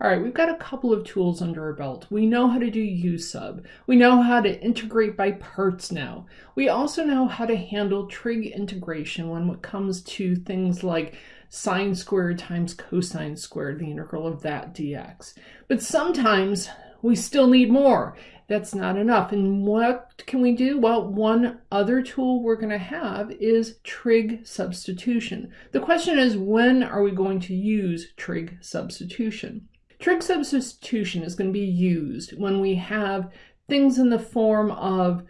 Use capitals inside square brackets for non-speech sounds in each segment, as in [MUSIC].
All right, we've got a couple of tools under our belt. We know how to do U sub. We know how to integrate by parts now. We also know how to handle trig integration when it comes to things like sine squared times cosine squared, the integral of that dx. But sometimes we still need more. That's not enough. And what can we do? Well, one other tool we're going to have is trig substitution. The question is, when are we going to use trig substitution? Trig substitution is going to be used when we have things in the form of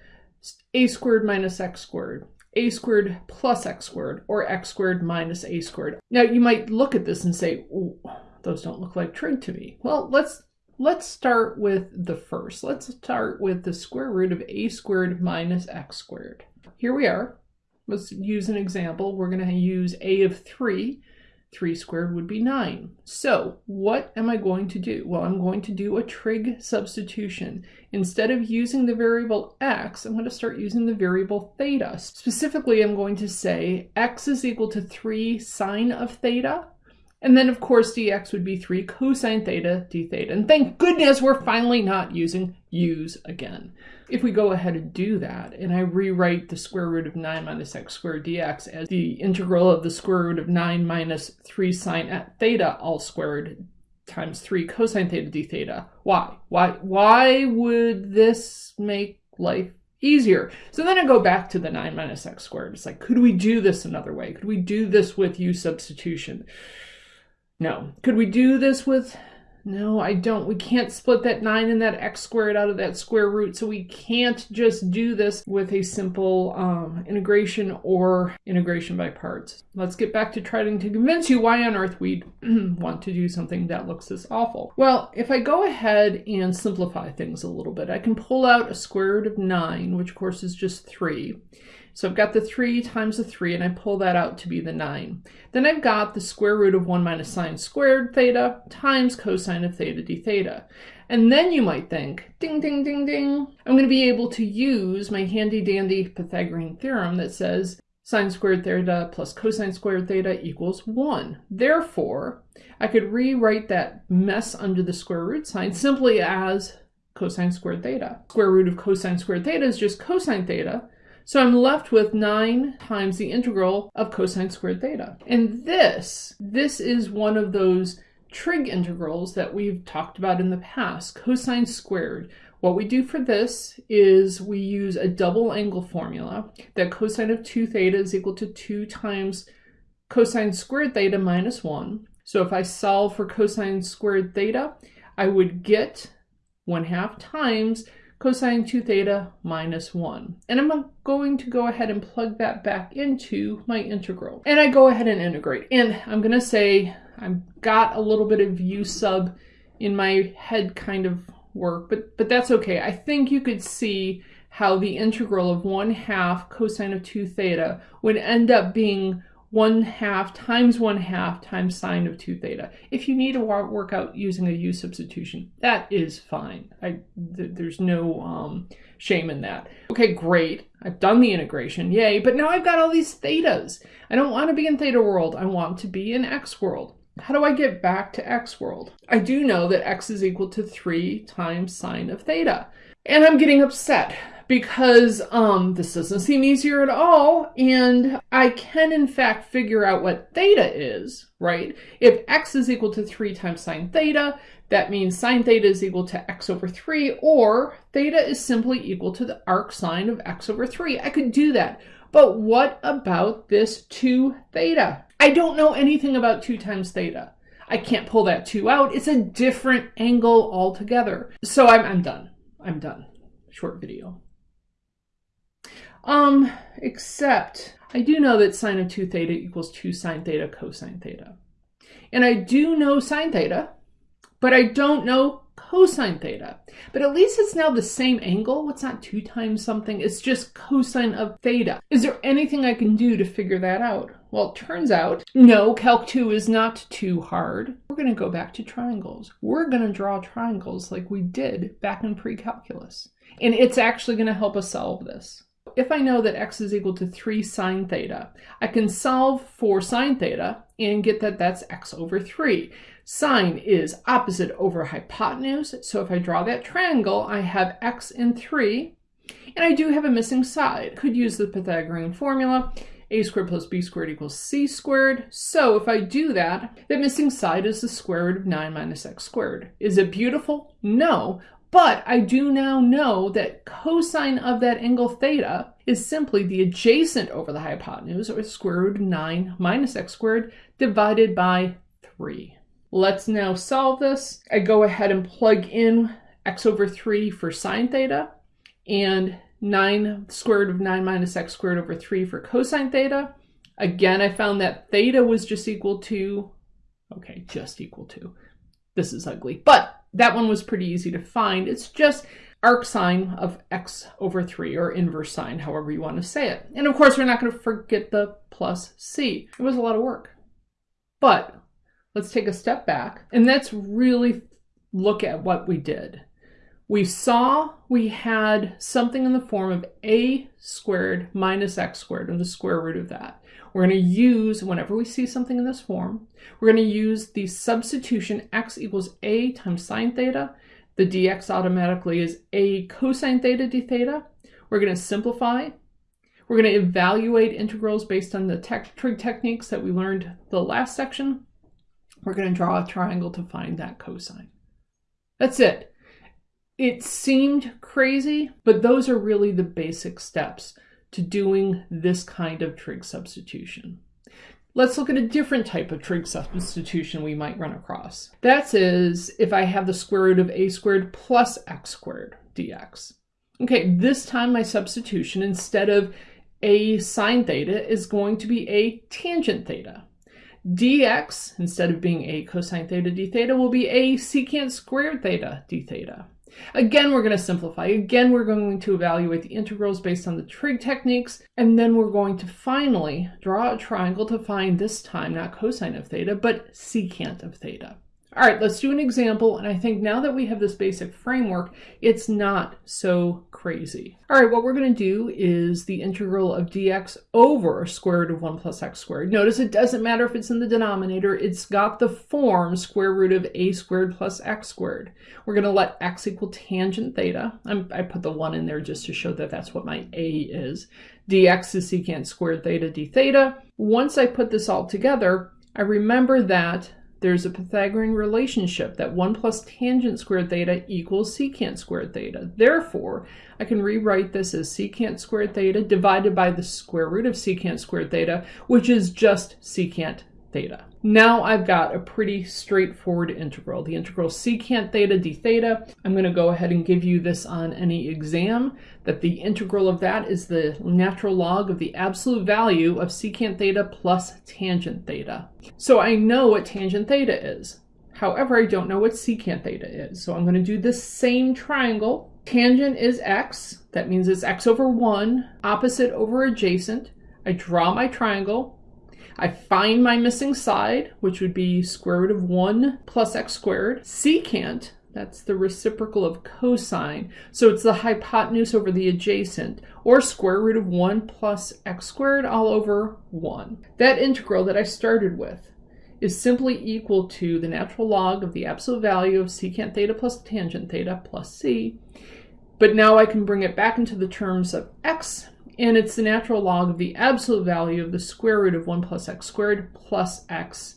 a squared minus x squared, a squared plus x squared, or x squared minus a squared. Now you might look at this and say, those don't look like trig to me. Well, let's let's start with the first. Let's start with the square root of a squared minus x squared. Here we are. Let's use an example. We're going to use a of 3 3 squared would be 9. So what am I going to do? Well, I'm going to do a trig substitution. Instead of using the variable x, I'm going to start using the variable theta. Specifically, I'm going to say x is equal to 3 sine of theta and then of course dx would be 3 cosine theta d theta. And thank goodness we're finally not using u's again. If we go ahead and do that, and I rewrite the square root of 9 minus x squared dx as the integral of the square root of 9 minus 3 sine at theta all squared times 3 cosine theta d theta. Why? Why, why would this make life easier. So then I go back to the 9 minus x squared. It's like, could we do this another way? Could we do this with u substitution? No. Could we do this with... No, I don't. We can't split that 9 and that x squared out of that square root, so we can't just do this with a simple um, integration or integration by parts. Let's get back to trying to convince you why on earth we'd [CLEARS THROAT] want to do something that looks this awful. Well, if I go ahead and simplify things a little bit, I can pull out a square root of 9, which of course is just 3. So I've got the 3 times the 3, and I pull that out to be the 9. Then I've got the square root of 1 minus sine squared theta times cosine of theta d theta. And then you might think, ding, ding, ding, ding, I'm going to be able to use my handy-dandy Pythagorean theorem that says sine squared theta plus cosine squared theta equals 1. Therefore, I could rewrite that mess under the square root sign simply as cosine squared theta. Square root of cosine squared theta is just cosine theta, so I'm left with 9 times the integral of cosine squared theta. And this, this is one of those trig integrals that we've talked about in the past, cosine squared. What we do for this is we use a double angle formula that cosine of 2 theta is equal to 2 times cosine squared theta minus 1. So if I solve for cosine squared theta, I would get 1 half times cosine 2 theta minus 1. And I'm going to go ahead and plug that back into my integral. And I go ahead and integrate. And I'm going to say I've got a little bit of u sub in my head kind of work, but, but that's okay. I think you could see how the integral of 1 half cosine of 2 theta would end up being 1 half times 1 half times sine of 2 theta. If you need to work out using a u substitution, that is fine. I, th there's no um, shame in that. Okay, great. I've done the integration, yay, but now I've got all these thetas. I don't want to be in theta world. I want to be in x world. How do I get back to x world? I do know that x is equal to 3 times sine of theta. And I'm getting upset because um, this doesn't seem easier at all. And I can in fact figure out what theta is, right? If x is equal to 3 times sine theta, that means sine theta is equal to x over 3, or theta is simply equal to the arc sine of x over 3. I could do that. But what about this 2 theta? I don't know anything about 2 times theta. I can't pull that 2 out. It's a different angle altogether. So I'm, I'm done. I'm done. Short video. Um, except I do know that sine of 2 theta equals 2 sine theta cosine theta. And I do know sine theta, but I don't know cosine theta. But at least it's now the same angle. It's not 2 times something. It's just cosine of theta. Is there anything I can do to figure that out? Well, it turns out, no, Calc 2 is not too hard. We're going to go back to triangles. We're going to draw triangles like we did back in pre-calculus. And it's actually going to help us solve this. If I know that x is equal to 3 sine theta, I can solve for sine theta and get that that's x over 3. Sine is opposite over hypotenuse, so if I draw that triangle, I have x and 3, and I do have a missing side. Could use the Pythagorean formula, a squared plus b squared equals c squared. So if I do that, the missing side is the square root of 9 minus x squared. Is it beautiful? No, but I do now know that cosine of that angle theta is simply the adjacent over the hypotenuse, or square root of 9 minus x squared, divided by 3. Let's now solve this. I go ahead and plug in x over 3 for sine theta, and 9 square root of 9 minus x squared over 3 for cosine theta. Again, I found that theta was just equal to, okay, just equal to. This is ugly, but that one was pretty easy to find. It's just arc sine of x over 3, or inverse sine, however you want to say it. And of course, we're not going to forget the plus c. It was a lot of work. But let's take a step back, and let's really look at what we did. We saw we had something in the form of a squared minus x squared, and the square root of that. We're going to use, whenever we see something in this form, we're going to use the substitution x equals a times sine theta. The dx automatically is a cosine theta d theta. We're going to simplify. We're going to evaluate integrals based on the trig techniques that we learned the last section. We're going to draw a triangle to find that cosine. That's it. It seemed crazy, but those are really the basic steps to doing this kind of trig substitution. Let's look at a different type of trig substitution we might run across. That is if I have the square root of a squared plus x squared dx. Okay, this time my substitution, instead of a sine theta, is going to be a tangent theta. dx, instead of being a cosine theta d theta, will be a secant squared theta d theta. Again, we're going to simplify. Again, we're going to evaluate the integrals based on the trig techniques, and then we're going to finally draw a triangle to find this time not cosine of theta, but secant of theta. All right, let's do an example. And I think now that we have this basic framework, it's not so crazy. All right, what we're going to do is the integral of dx over square root of 1 plus x squared. Notice it doesn't matter if it's in the denominator. It's got the form square root of a squared plus x squared. We're going to let x equal tangent theta. I'm, i put the 1 in there just to show that that's what my a is. dx is secant squared theta d theta. Once I put this all together, I remember that there's a Pythagorean relationship that 1 plus tangent squared theta equals secant squared theta. Therefore, I can rewrite this as secant squared theta divided by the square root of secant squared theta, which is just secant theta. Now I've got a pretty straightforward integral, the integral secant theta d theta. I'm going to go ahead and give you this on any exam, that the integral of that is the natural log of the absolute value of secant theta plus tangent theta. So I know what tangent theta is. However, I don't know what secant theta is. So I'm going to do this same triangle. Tangent is x, that means it's x over 1, opposite over adjacent. I draw my triangle, I find my missing side, which would be square root of 1 plus x squared. Secant, that's the reciprocal of cosine. So it's the hypotenuse over the adjacent, or square root of 1 plus x squared all over 1. That integral that I started with is simply equal to the natural log of the absolute value of secant theta plus tangent theta plus c. But now I can bring it back into the terms of x and it's the natural log of the absolute value of the square root of 1 plus x squared plus x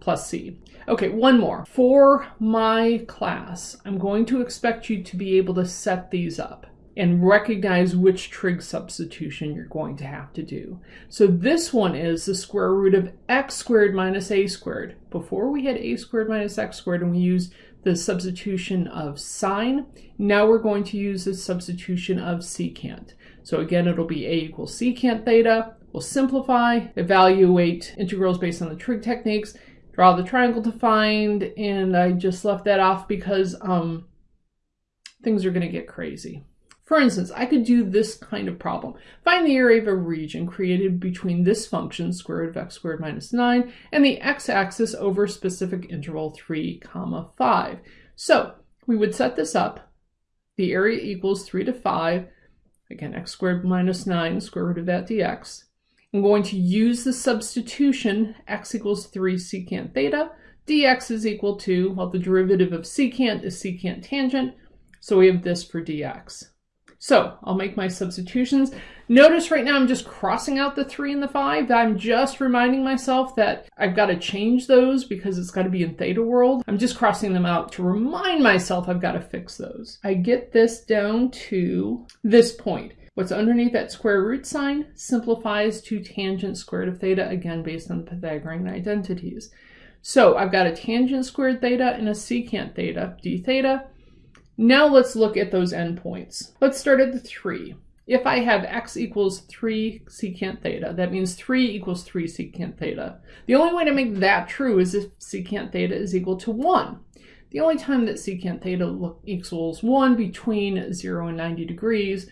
plus c. Okay, one more. For my class, I'm going to expect you to be able to set these up and recognize which trig substitution you're going to have to do. So this one is the square root of x squared minus a squared. Before we had a squared minus x squared and we used the substitution of sine, now we're going to use the substitution of secant. So again, it'll be a equals secant theta. We'll simplify, evaluate integrals based on the trig techniques, draw the triangle to find, and I just left that off because um, things are going to get crazy. For instance, I could do this kind of problem. Find the area of a region created between this function, square root of x squared minus 9, and the x-axis over specific interval 3 comma 5. So we would set this up. The area equals 3 to 5. Again, x squared minus 9, square root of that dx. I'm going to use the substitution, x equals 3 secant theta, dx is equal to, well, the derivative of secant is secant tangent, so we have this for dx. So I'll make my substitutions. Notice right now I'm just crossing out the 3 and the 5. I'm just reminding myself that I've got to change those because it's got to be in theta world. I'm just crossing them out to remind myself I've got to fix those. I get this down to this point. What's underneath that square root sign simplifies to tangent squared of theta, again based on the Pythagorean identities. So I've got a tangent squared theta and a secant theta, d theta. Now let's look at those endpoints. Let's start at the 3. If I have x equals 3 secant theta, that means 3 equals 3 secant theta. The only way to make that true is if secant theta is equal to 1. The only time that secant theta equals 1 between 0 and 90 degrees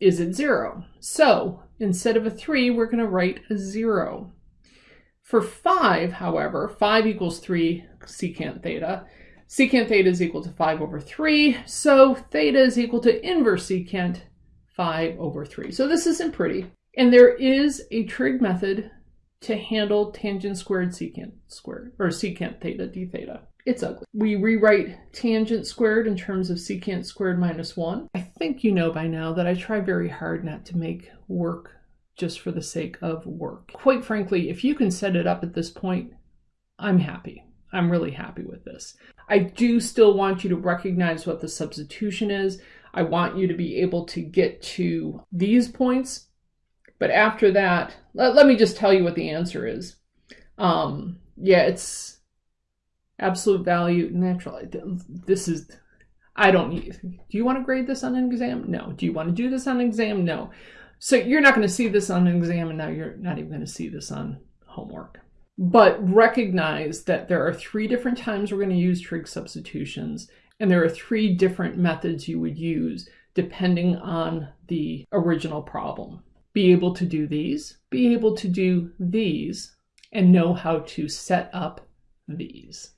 is at 0. So instead of a 3, we're going to write a 0. For 5, however, 5 equals 3 secant theta. Secant theta is equal to 5 over 3, so theta is equal to inverse secant 5 over 3. So this isn't pretty. And there is a trig method to handle tangent squared secant squared, or secant theta d theta. It's ugly. We rewrite tangent squared in terms of secant squared minus 1. I think you know by now that I try very hard not to make work just for the sake of work. Quite frankly, if you can set it up at this point, I'm happy. I'm really happy with this. I do still want you to recognize what the substitution is. I want you to be able to get to these points. But after that, let, let me just tell you what the answer is. Um, yeah, it's absolute value, natural. This is, I don't need, do you want to grade this on an exam? No. Do you want to do this on an exam? No. So you're not going to see this on an exam and now you're not even going to see this on homework but recognize that there are three different times we're going to use trig substitutions, and there are three different methods you would use depending on the original problem. Be able to do these, be able to do these, and know how to set up these.